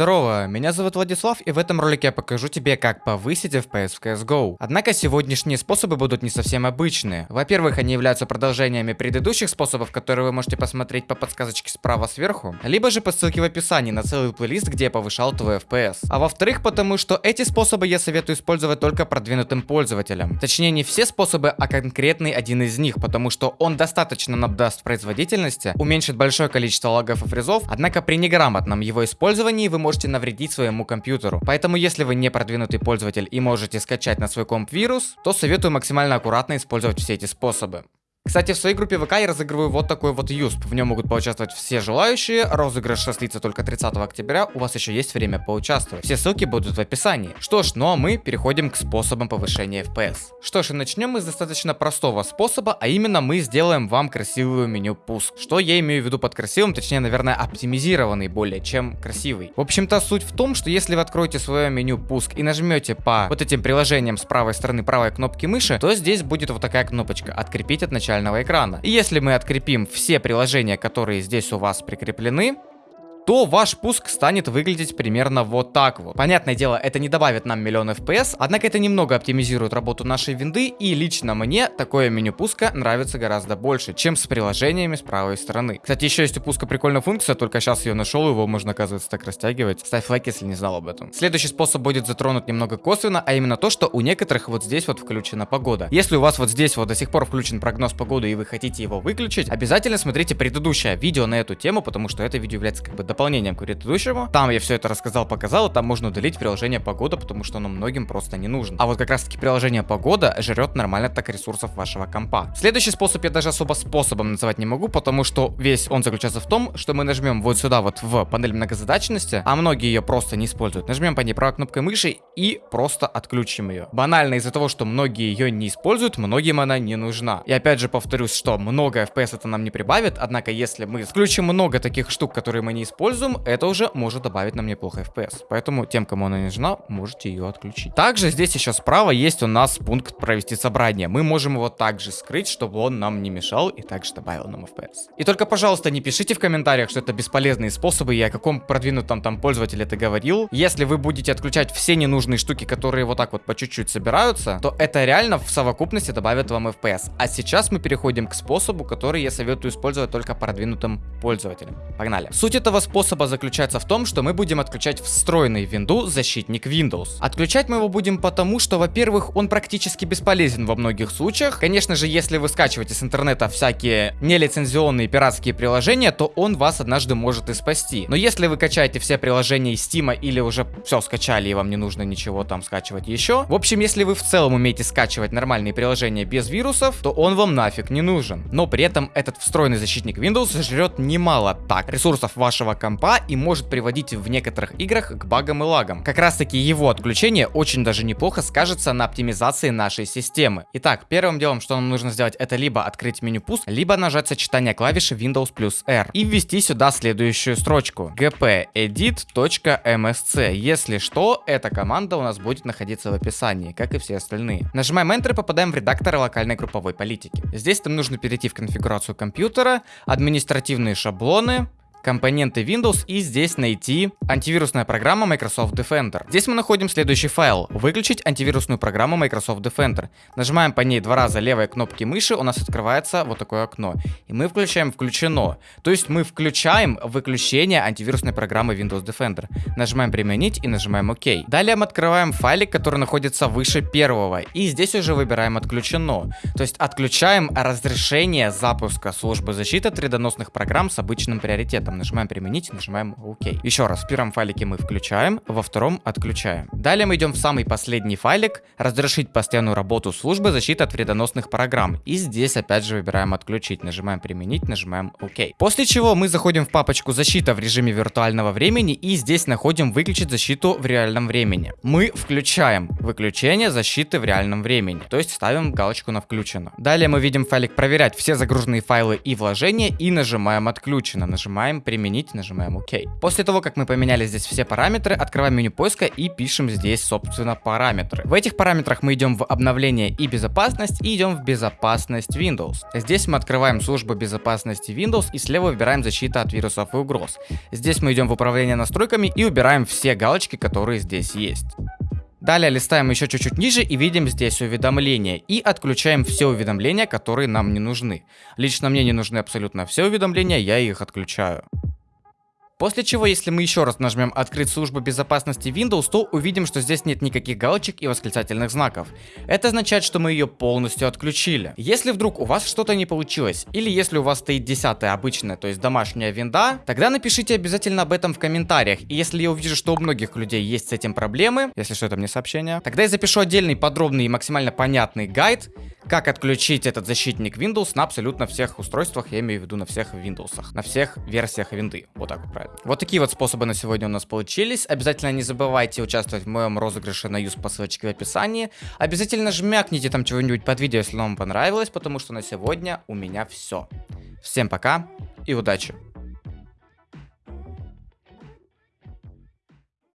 Здорово, меня зовут Владислав, и в этом ролике я покажу тебе, как повысить FPS в CSGO. Однако сегодняшние способы будут не совсем обычные. Во-первых, они являются продолжениями предыдущих способов, которые вы можете посмотреть по подсказочке справа сверху, либо же по ссылке в описании на целый плейлист, где я повышал твой FPS. А во-вторых, потому что эти способы я советую использовать только продвинутым пользователям. Точнее, не все способы, а конкретный один из них, потому что он достаточно нам даст производительности, уменьшит большое количество лагов и фризов, однако при неграмотном его использовании вы можете навредить своему компьютеру. Поэтому если вы не продвинутый пользователь и можете скачать на свой комп вирус, то советую максимально аккуратно использовать все эти способы. Кстати, в своей группе ВК я разыгрываю вот такой вот юсп. В нем могут поучаствовать все желающие. Розыгрыш состоится только 30 октября. У вас еще есть время поучаствовать. Все ссылки будут в описании. Что ж, ну а мы переходим к способам повышения FPS. Что ж, и начнем мы с достаточно простого способа, а именно мы сделаем вам красивую меню пуск. Что я имею в виду под красивым, точнее, наверное, оптимизированный более, чем красивый. В общем-то, суть в том, что если вы откроете свое меню пуск и нажмете по вот этим приложениям с правой стороны правой кнопки мыши, то здесь будет вот такая кнопочка «Открепить от начала начального экрана. И если мы открепим все приложения, которые здесь у вас прикреплены, то ваш пуск станет выглядеть примерно вот так вот. Понятное дело, это не добавит нам миллион FPS, однако это немного оптимизирует работу нашей винды, и лично мне такое меню пуска нравится гораздо больше, чем с приложениями с правой стороны. Кстати, еще есть у пуска прикольная функция, только сейчас ее нашел, его можно, оказывается, так растягивать. Ставь лайк, если не знал об этом. Следующий способ будет затронут немного косвенно, а именно то, что у некоторых вот здесь вот включена погода. Если у вас вот здесь вот до сих пор включен прогноз погоды и вы хотите его выключить, обязательно смотрите предыдущее видео на эту тему, потому что это видео является как бы дополнением к предыдущему. Там я все это рассказал, показал, там можно удалить приложение погода, потому что оно многим просто не нужно. А вот как раз таки приложение погода жрет нормально так ресурсов вашего компа. Следующий способ я даже особо способом называть не могу, потому что весь он заключается в том, что мы нажмем вот сюда вот в панель многозадачности, а многие ее просто не используют. Нажмем по ней правой кнопкой мыши и просто отключим ее. Банально из-за того, что многие ее не используют, многим она не нужна. И опять же повторюсь, что много FPS это нам не прибавит, однако если мы включим много таких штук, которые мы не используем, используем, это уже может добавить нам неплохо FPS. Поэтому тем, кому она не нужна, можете ее отключить. Также здесь еще справа есть у нас пункт провести собрание. Мы можем его также скрыть, чтобы он нам не мешал и также добавил нам FPS. И только, пожалуйста, не пишите в комментариях, что это бесполезные способы, и о каком продвинутом там пользователе ты говорил. Если вы будете отключать все ненужные штуки, которые вот так вот по чуть-чуть собираются, то это реально в совокупности добавит вам FPS. А сейчас мы переходим к способу, который я советую использовать только продвинутым пользователям. Погнали. Суть этого способа способа заключается в том, что мы будем отключать встроенный винду защитник Windows. Отключать мы его будем потому, что, во-первых, он практически бесполезен во многих случаях. Конечно же, если вы скачиваете с интернета всякие нелицензионные пиратские приложения, то он вас однажды может и спасти. Но если вы качаете все приложения из Steam или уже все скачали и вам не нужно ничего там скачивать еще, в общем, если вы в целом умеете скачивать нормальные приложения без вирусов, то он вам нафиг не нужен. Но при этом этот встроенный защитник Windows жрет немало так ресурсов вашего компа и может приводить в некоторых играх к багам и лагам. Как раз таки его отключение очень даже неплохо скажется на оптимизации нашей системы. Итак, первым делом, что нам нужно сделать, это либо открыть меню пуск, либо нажать сочетание клавиши Windows плюс R и ввести сюда следующую строчку gpedit.msc. Если что, эта команда у нас будет находиться в описании, как и все остальные. Нажимаем Enter и попадаем в редактор локальной групповой политики. Здесь нам нужно перейти в конфигурацию компьютера, административные шаблоны, компоненты Windows и здесь найти антивирусная программа Microsoft Defender. Здесь мы находим следующий файл. Выключить антивирусную программу Microsoft Defender. Нажимаем по ней два раза левой кнопки мыши, у нас открывается вот такое окно. И мы включаем включено. То есть мы включаем выключение антивирусной программы Windows Defender. Нажимаем применить и нажимаем ОК. Далее мы открываем файлик, который находится выше первого. И здесь уже выбираем отключено. То есть отключаем разрешение запуска службы защиты вредоносных программ с обычным приоритетом там нажимаем применить, нажимаем ОК. Еще раз, в первом файлике мы включаем, во втором отключаем. Далее мы идем в самый последний файлик, разрешить постоянную работу службы защиты от вредоносных программ. И здесь опять же выбираем отключить, нажимаем применить, нажимаем ОК. После чего мы заходим в папочку защита в режиме виртуального времени и здесь находим выключить защиту в реальном времени. Мы включаем выключение защиты в реальном времени, то есть ставим галочку на включено. Далее мы видим файлик проверять все загруженные файлы и вложения и нажимаем отключено, нажимаем применить, нажимаем ОК. После того, как мы поменяли здесь все параметры, открываем меню поиска и пишем здесь, собственно, параметры. В этих параметрах мы идем в обновление и безопасность и идем в безопасность Windows. Здесь мы открываем службу безопасности Windows и слева выбираем защита от вирусов и угроз. Здесь мы идем в управление настройками и убираем все галочки, которые здесь есть. Далее листаем еще чуть-чуть ниже и видим здесь уведомления. И отключаем все уведомления, которые нам не нужны. Лично мне не нужны абсолютно все уведомления, я их отключаю. После чего, если мы еще раз нажмем «Открыть службу безопасности Windows», то увидим, что здесь нет никаких галочек и восклицательных знаков. Это означает, что мы ее полностью отключили. Если вдруг у вас что-то не получилось, или если у вас стоит 10 обычная, то есть домашняя винда, тогда напишите обязательно об этом в комментариях. И если я увижу, что у многих людей есть с этим проблемы, если что, это мне сообщение, тогда я запишу отдельный подробный и максимально понятный гайд, как отключить этот защитник Windows на абсолютно всех устройствах, я имею в виду на всех Windows, на всех версиях винды. Вот так вот правильно. Вот такие вот способы на сегодня у нас получились. Обязательно не забывайте участвовать в моем розыгрыше на юз по ссылочке в описании. Обязательно жмякните там чего-нибудь под видео, если вам понравилось, потому что на сегодня у меня все. Всем пока и удачи!